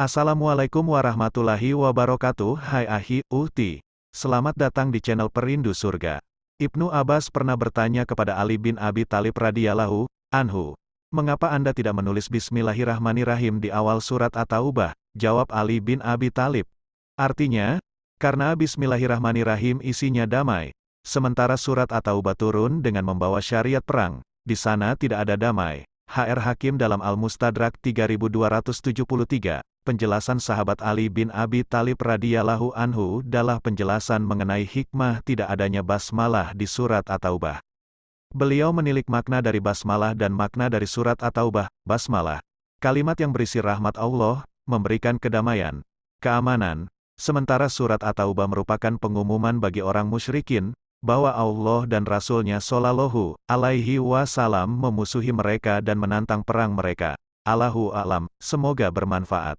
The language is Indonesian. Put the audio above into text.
Assalamualaikum warahmatullahi wabarakatuh Hai Ahi, Uhti. Selamat datang di channel Perindu Surga. Ibnu Abbas pernah bertanya kepada Ali bin Abi Talib radhiyallahu anhu. Mengapa Anda tidak menulis Bismillahirrahmanirrahim di awal surat At-Taubah? Jawab Ali bin Abi Talib. Artinya, karena Bismillahirrahmanirrahim isinya damai. Sementara surat At-Taubah turun dengan membawa syariat perang. Di sana tidak ada damai. HR Hakim dalam Al-Mustadrak 3273 penjelasan sahabat Ali bin Abi Talib radhiyallahu anhu adalah penjelasan mengenai hikmah tidak adanya basmalah di surat At-Taubah. Beliau menilik makna dari basmalah dan makna dari surat At-Taubah, basmalah. Kalimat yang berisi rahmat Allah, memberikan kedamaian, keamanan, sementara surat At-Taubah merupakan pengumuman bagi orang musyrikin, bahwa Allah dan Rasulnya Shallallahu alaihi wasallam memusuhi mereka dan menantang perang mereka. Allahu alam, semoga bermanfaat.